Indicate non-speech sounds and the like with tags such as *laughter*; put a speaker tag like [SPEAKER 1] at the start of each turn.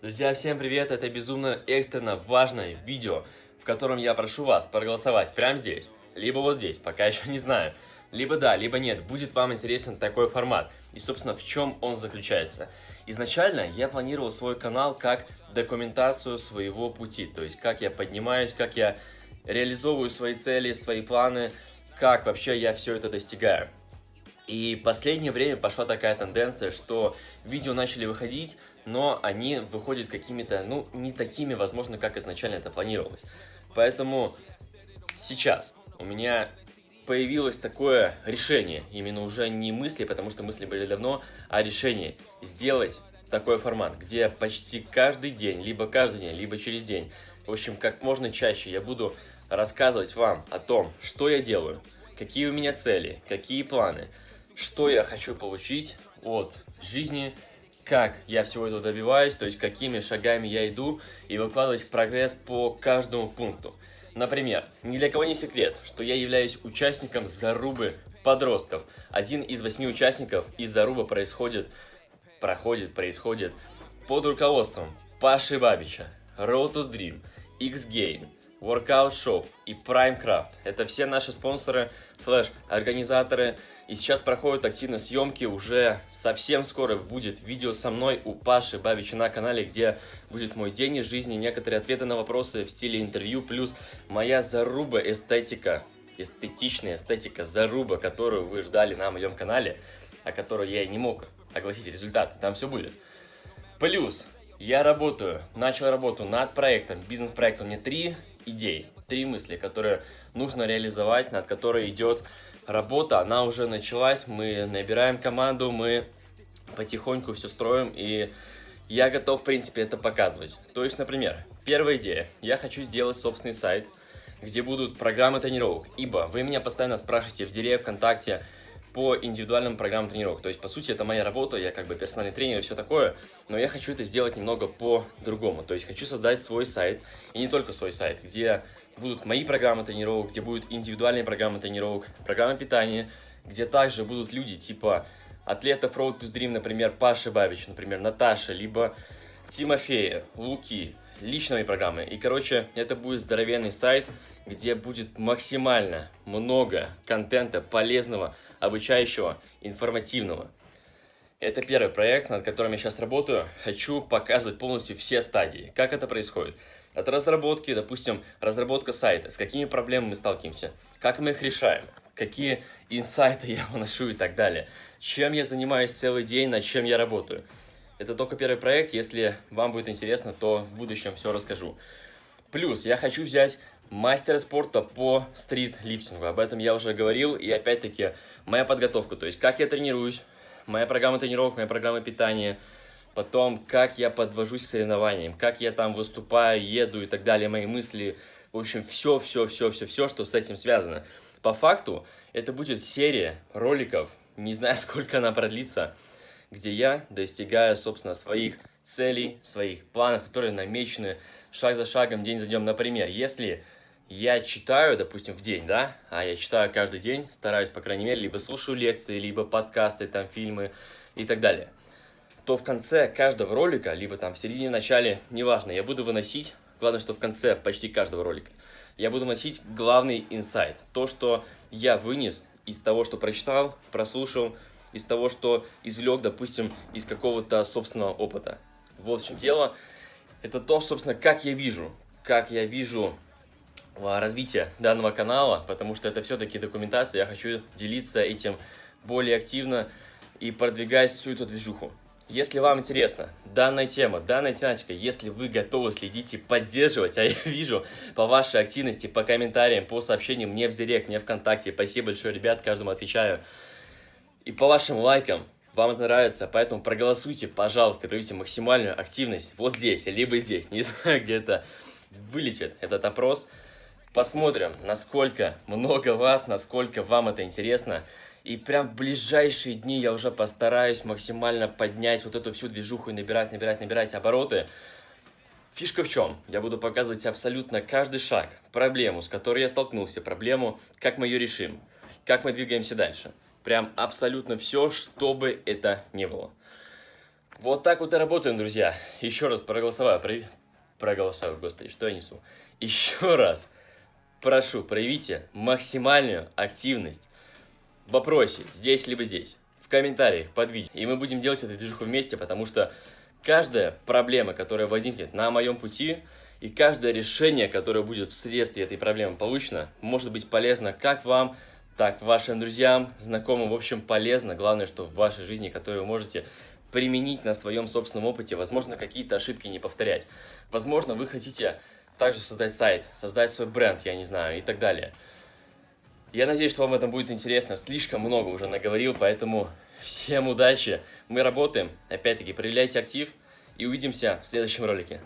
[SPEAKER 1] Друзья, всем привет! Это безумно экстренно важное видео, в котором я прошу вас проголосовать прямо здесь, либо вот здесь, пока *laughs* еще не знаю. Либо да, либо нет, будет вам интересен такой формат. И, собственно, в чем он заключается. Изначально я планировал свой канал как документацию своего пути, то есть как я поднимаюсь, как я реализовываю свои цели, свои планы, как вообще я все это достигаю. И последнее время пошла такая тенденция, что видео начали выходить, но они выходят какими-то, ну, не такими, возможно, как изначально это планировалось. Поэтому сейчас у меня появилось такое решение, именно уже не мысли, потому что мысли были давно, а решение сделать такой формат, где почти каждый день, либо каждый день, либо через день, в общем, как можно чаще я буду рассказывать вам о том, что я делаю, какие у меня цели, какие планы, что я хочу получить от жизни, как я всего этого добиваюсь, то есть какими шагами я иду и выкладывать прогресс по каждому пункту. Например, ни для кого не секрет, что я являюсь участником зарубы подростков. Один из восьми участников из заруба происходит, проходит, происходит под руководством Паши Бабича, Road to Dream, X-Gain, Workout Shop и Primecraft. Это все наши спонсоры, слэш, организаторы. И сейчас проходят активно съемки, уже совсем скоро будет видео со мной у Паши Бабича на канале, где будет мой день из жизни, некоторые ответы на вопросы в стиле интервью, плюс моя заруба эстетика, эстетичная эстетика заруба, которую вы ждали на моем канале, о которой я и не мог огласить результат, там все будет. Плюс я работаю, начал работу над проектом, бизнес-проектом, мне три идей, три мысли, которые нужно реализовать, над которой идет работа, она уже началась, мы набираем команду, мы потихоньку все строим, и я готов, в принципе, это показывать. То есть, например, первая идея, я хочу сделать собственный сайт, где будут программы тренировок, ибо вы меня постоянно спрашиваете в Директ, ВКонтакте, по индивидуальным программам тренировок. То есть, по сути, это моя работа, я как бы персональный тренер и все такое, но я хочу это сделать немного по-другому. То есть, хочу создать свой сайт, и не только свой сайт, где будут мои программы тренировок, где будут индивидуальные программы тренировок, программы питания, где также будут люди типа атлетов Road to Dream, например, Паша Бабич, например, Наташа, либо Тимофея, Луки, личные программы. И, короче, это будет здоровенный сайт, где будет максимально много контента полезного, обучающего, информативного. Это первый проект, над которым я сейчас работаю. Хочу показывать полностью все стадии, как это происходит. От разработки, допустим, разработка сайта, с какими проблемами мы сталкиваемся, как мы их решаем, какие инсайты *laughs* я выношу и так далее, чем я занимаюсь целый день, над чем я работаю. Это только первый проект, если вам будет интересно, то в будущем все расскажу. Плюс я хочу взять мастера спорта по стрит-лифтингу. Об этом я уже говорил. И опять-таки, моя подготовка. То есть, как я тренируюсь, моя программа тренировок, моя программа питания. Потом, как я подвожусь к соревнованиям, как я там выступаю, еду и так далее, мои мысли. В общем, все, все, все, все, все, что с этим связано. По факту, это будет серия роликов, не знаю, *laughs* сколько она продлится, где я достигаю, собственно, своих целей, своих планов, которые намечены шаг за шагом, день за днем. Например, если я читаю, допустим, в день, да, а я читаю каждый день, стараюсь, по крайней мере, либо слушаю лекции, либо подкасты, там, фильмы и так далее, то в конце каждого ролика, либо там в середине, в начале, неважно, я буду выносить, главное, что в конце почти каждого ролика, я буду выносить главный инсайт, то, что я вынес из того, что прочитал, прослушал, из того, что извлек, допустим, из какого-то собственного опыта. Вот в чем дело. Это то, собственно, как я вижу, как я вижу а, развитие данного канала, потому что это все-таки документация, я хочу делиться этим более активно и продвигать всю эту движуху. Если вам интересна данная тема, данная тематика, если вы готовы следить и поддерживать, а *laughs* я вижу по вашей активности, по комментариям, по сообщениям мне в Директ, мне ВКонтакте, спасибо большое, ребят, каждому отвечаю, и по вашим лайкам вам это нравится, поэтому проголосуйте, пожалуйста, проявите максимальную активность вот здесь, либо здесь. Не *laughs* знаю, где это вылетит, этот опрос. Посмотрим, насколько много вас, насколько вам это интересно. И прям в ближайшие дни я уже постараюсь максимально поднять вот эту всю движуху и набирать, набирать, набирать обороты. Фишка в чем? Я буду показывать абсолютно каждый шаг, проблему, с которой я столкнулся, проблему, как мы ее решим, как мы двигаемся дальше. Прям абсолютно все, что бы это ни было. Вот так вот и работаем, друзья. Еще раз проголосоваю, про... проголосоваю, господи, что я несу. Еще раз прошу, проявите максимальную активность в вопросе, здесь либо здесь, в комментариях под видео. И мы будем делать эту движуху вместе, потому что каждая проблема, которая возникнет на моем пути, и каждое решение, которое будет вследствие этой проблемы получено, может быть полезно как вам, так вашим друзьям, знакомым, в общем, полезно. Главное, что в вашей жизни, которую вы можете применить на своем собственном опыте, возможно, какие-то ошибки не повторять. Возможно, вы хотите также создать сайт, создать свой бренд, я не знаю, и так далее. Я надеюсь, что вам это будет интересно. Слишком много уже наговорил, поэтому всем удачи. Мы работаем. Опять-таки, проявляйте актив и увидимся в следующем ролике.